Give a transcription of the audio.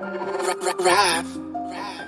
Rap, rap, rap.